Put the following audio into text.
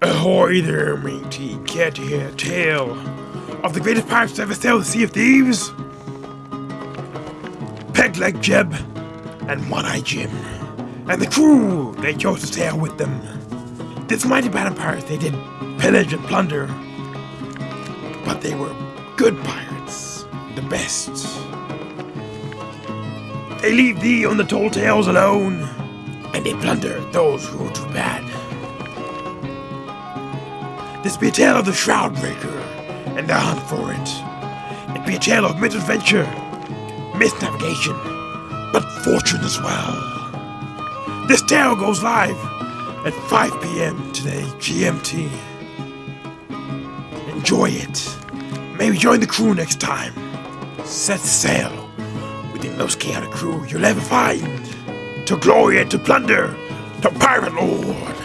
Ahoy there, matey. Care to hear a tale of the greatest pirates to ever sail the Sea of Thieves? Pegleg Jeb and One-Eye Jim and the crew they chose to sail with them. This mighty band of pirates, they did pillage and plunder, but they were good pirates, the best. They leave thee on the tall tales alone, and they plunder those who are too bad. This be a tale of the Shroudbreaker and their hunt for it. It be a tale of misadventure, misnavigation, but fortune as well. This tale goes live at 5 p.m. today, GMT. Enjoy it. Maybe join the crew next time. Set sail with the most chaotic crew you'll ever find. To glory and to plunder, the pirate lord.